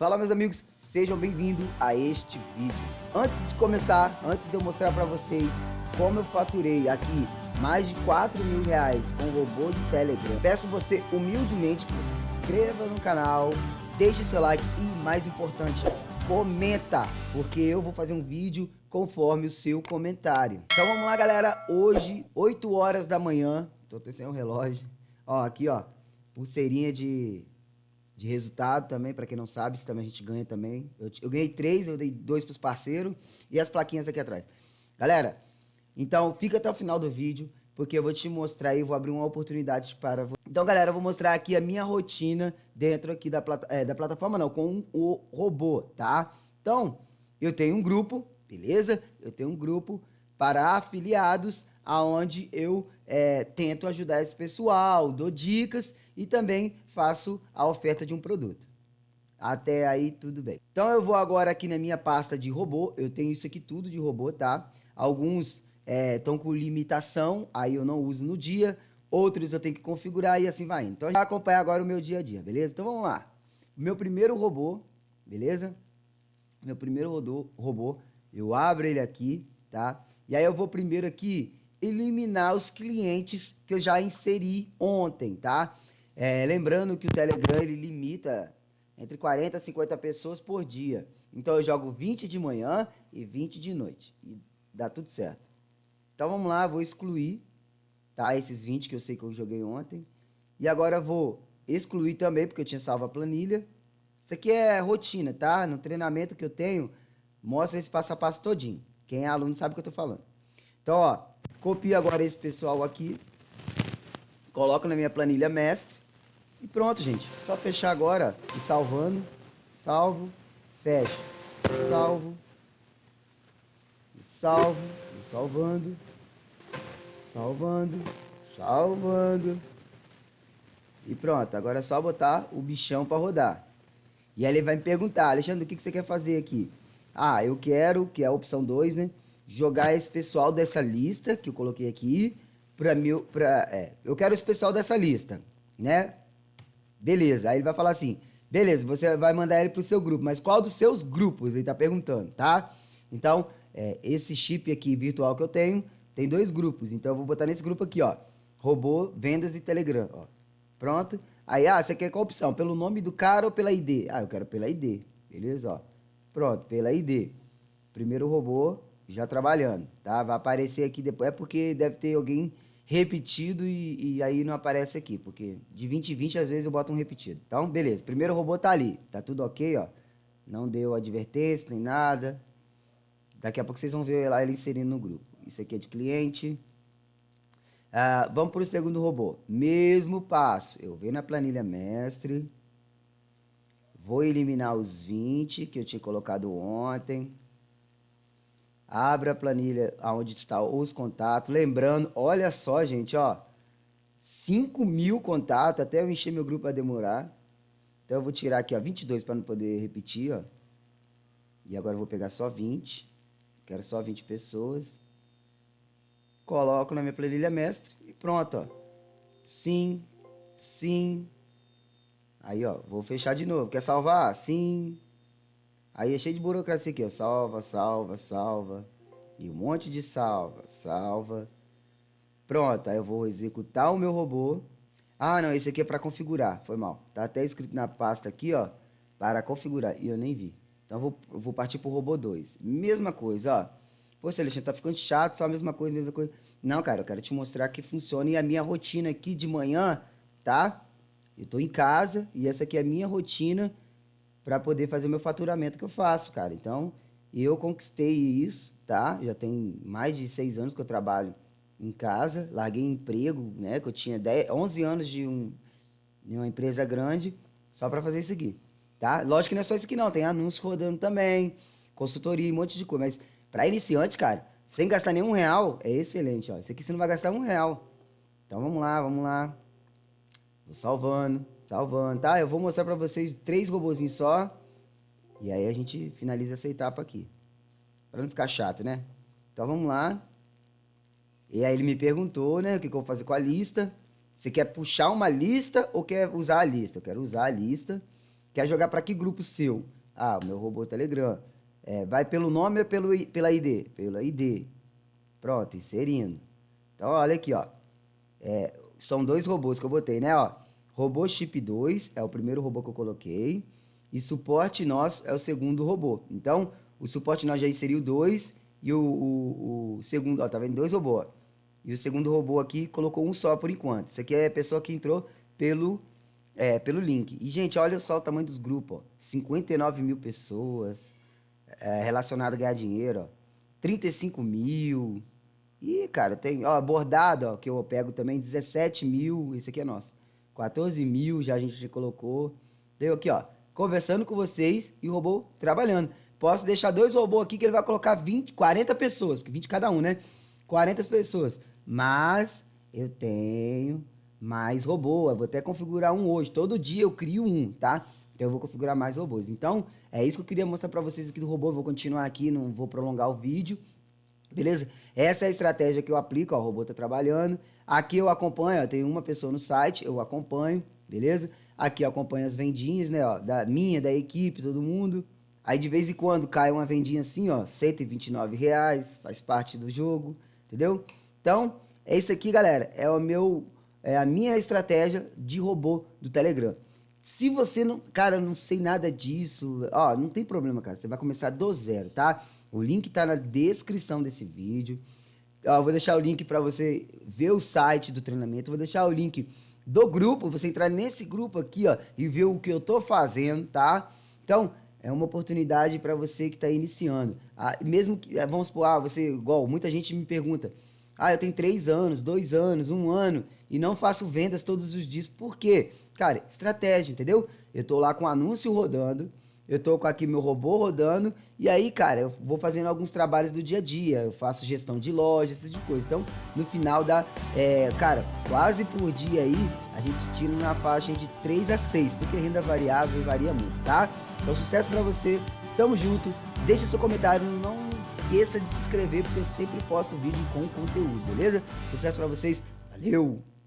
Fala meus amigos, sejam bem-vindos a este vídeo. Antes de começar, antes de eu mostrar para vocês como eu faturei aqui mais de 4 mil reais com o robô de Telegram, peço você humildemente que você se inscreva no canal, deixe seu like e mais importante, comenta, porque eu vou fazer um vídeo conforme o seu comentário. Então vamos lá galera, hoje 8 horas da manhã, tô sem o relógio, ó aqui ó, pulseirinha de de resultado também, para quem não sabe, isso também a gente ganha também. Eu, eu ganhei três, eu dei dois para os parceiros e as plaquinhas aqui atrás. Galera, então fica até o final do vídeo, porque eu vou te mostrar e vou abrir uma oportunidade para você. Então, galera, eu vou mostrar aqui a minha rotina dentro aqui da, plata é, da plataforma, não, com o robô, tá? Então, eu tenho um grupo, beleza? Eu tenho um grupo para afiliados, aonde eu é, tento ajudar esse pessoal, dou dicas e também faço a oferta de um produto. Até aí tudo bem. Então eu vou agora aqui na minha pasta de robô, eu tenho isso aqui tudo de robô, tá? Alguns estão é, com limitação, aí eu não uso no dia, outros eu tenho que configurar e assim vai. Então a gente vai acompanhar agora o meu dia a dia, beleza? Então vamos lá. Meu primeiro robô, beleza? Meu primeiro robô, eu abro ele aqui, tá? E aí eu vou primeiro aqui eliminar os clientes que eu já inseri ontem, tá? É, lembrando que o Telegram ele limita entre 40 e 50 pessoas por dia. Então eu jogo 20 de manhã e 20 de noite. E dá tudo certo. Então vamos lá, vou excluir tá? esses 20 que eu sei que eu joguei ontem. E agora vou excluir também, porque eu tinha salvo a planilha. Isso aqui é rotina, tá? No treinamento que eu tenho, mostra esse passo a passo todinho. Quem é aluno sabe o que eu tô falando. Então, ó, Copio agora esse pessoal aqui. Coloco na minha planilha mestre. E pronto, gente. Só fechar agora e salvando. Salvo. Fecho. Salvo. Salvo. Salvando. Salvando. Salvando. E pronto. Agora é só botar o bichão para rodar. E aí ele vai me perguntar, Alexandre, o que, que você quer fazer aqui? Ah, eu quero, que é a opção 2, né? Jogar esse pessoal dessa lista que eu coloquei aqui para mil, para é, eu quero esse pessoal dessa lista, né? Beleza. Aí ele vai falar assim: "Beleza, você vai mandar ele pro seu grupo, mas qual dos seus grupos?" Ele tá perguntando, tá? Então, é, esse chip aqui virtual que eu tenho tem dois grupos, então eu vou botar nesse grupo aqui, ó. Robô, vendas e Telegram, ó. Pronto. Aí, ah, você quer qual opção? Pelo nome do cara ou pela ID? Ah, eu quero pela ID. Beleza, ó. Pronto, pela ID. Primeiro robô, já trabalhando, tá? Vai aparecer aqui depois, é porque deve ter alguém repetido e, e, aí não aparece aqui, porque de 20 em 20 às vezes eu boto um repetido. Então, beleza, primeiro robô tá ali, tá tudo ok, ó. Não deu advertência nem nada. Daqui a pouco vocês vão ver lá ele inserindo no grupo. Isso aqui é de cliente. Ah, vamos para o segundo robô. Mesmo passo. Eu venho na planilha mestre. Vou eliminar os 20 que eu tinha colocado ontem. Abra a planilha onde está os contatos. Lembrando, olha só, gente, ó. 5 mil contatos, até eu encher meu grupo vai demorar. Então eu vou tirar aqui, ó, 22 para não poder repetir, ó. E agora eu vou pegar só 20. Quero só 20 pessoas. Coloco na minha planilha mestre e pronto, ó. Sim, sim. Aí, ó, vou fechar de novo. Quer salvar? Sim. Aí é cheio de burocracia aqui, ó. Salva, salva, salva. E um monte de salva, salva. Pronto, aí eu vou executar o meu robô. Ah, não, esse aqui é para configurar. Foi mal. Tá até escrito na pasta aqui, ó. Para configurar. E eu nem vi. Então eu vou, eu vou partir pro robô 2. Mesma coisa, ó. Pô, Celestino, tá ficando chato, só a mesma coisa, mesma coisa. Não, cara, eu quero te mostrar que funciona. E a minha rotina aqui de manhã, tá? Eu tô em casa e essa aqui é a minha rotina para poder fazer meu faturamento que eu faço, cara. Então, eu conquistei isso, tá? Já tem mais de seis anos que eu trabalho em casa, larguei emprego, né? Que eu tinha 10, 11 anos de, um, de uma empresa grande só para fazer isso aqui, tá? Lógico que não é só isso aqui não, tem anúncio rodando também, consultoria, um monte de coisa. Mas para iniciante, cara, sem gastar nenhum real, é excelente, ó. Isso aqui você não vai gastar um real. Então vamos lá, vamos lá. Vou salvando. Salvando, tá? Eu vou mostrar pra vocês três robozinhos só. E aí a gente finaliza essa etapa aqui. Pra não ficar chato, né? Então vamos lá. E aí ele me perguntou, né? O que, que eu vou fazer com a lista. Você quer puxar uma lista ou quer usar a lista? Eu quero usar a lista. Quer jogar para que grupo seu? Ah, o meu robô Telegram. É, vai pelo nome ou pelo, pela ID? Pela ID. Pronto, inserindo. Então, olha aqui, ó. É, são dois robôs que eu botei, né, ó. Robô Chip 2 é o primeiro robô que eu coloquei. E suporte nosso é o segundo robô. Então, o suporte nós já inseriu dois. E o, o, o segundo, ó, tá vendo? Dois robôs. E o segundo robô aqui colocou um só por enquanto. Isso aqui é a pessoa que entrou pelo, é, pelo link. E, gente, olha só o tamanho dos grupos, ó. 59 mil pessoas é, relacionado a ganhar dinheiro, ó. 35 mil. E, cara, tem, ó, bordado, ó, que eu pego também, 17 mil. Esse aqui é nosso. 14 mil já a gente colocou. Deu aqui, ó, conversando com vocês e o robô trabalhando. Posso deixar dois robôs aqui que ele vai colocar 20, 40 pessoas, porque 20 cada um, né? 40 pessoas. Mas eu tenho mais robô. Eu vou até configurar um hoje. Todo dia eu crio um, tá? Então eu vou configurar mais robôs. Então, é isso que eu queria mostrar para vocês aqui do robô. Eu vou continuar aqui, não vou prolongar o vídeo. Beleza? Essa é a estratégia que eu aplico, ó, o robô tá trabalhando. Aqui eu acompanho, ó, tem uma pessoa no site, eu acompanho, beleza? Aqui eu acompanho as vendinhas, né, ó, da minha, da equipe, todo mundo. Aí de vez em quando cai uma vendinha assim, ó, 129 reais, faz parte do jogo, entendeu? Então, é isso aqui, galera, é o meu, é a minha estratégia de robô do Telegram. Se você não, cara, não sei nada disso, ó, não tem problema, cara, você vai começar do zero, tá? O link está na descrição desse vídeo. Ó, vou deixar o link para você ver o site do treinamento. Vou deixar o link do grupo, você entrar nesse grupo aqui, ó, e ver o que eu tô fazendo, tá? Então, é uma oportunidade para você que está iniciando. Ah, mesmo que, ah, vamos supor, ah, você, igual, muita gente me pergunta, ah, eu tenho três anos, dois anos, um ano, e não faço vendas todos os dias. Por quê? Cara, estratégia, entendeu? Eu tô lá com anúncio rodando, eu tô com aqui meu robô rodando, e aí, cara, eu vou fazendo alguns trabalhos do dia a dia, eu faço gestão de loja, esse tipo de coisa. Então, no final dá, é, cara, quase por dia aí, a gente tira na faixa de 3 a 6, porque renda variável varia muito, tá? Então, sucesso pra você, tamo junto, deixa seu comentário, não esqueça de se inscrever, porque eu sempre posto vídeo com conteúdo, beleza? Sucesso pra vocês, valeu!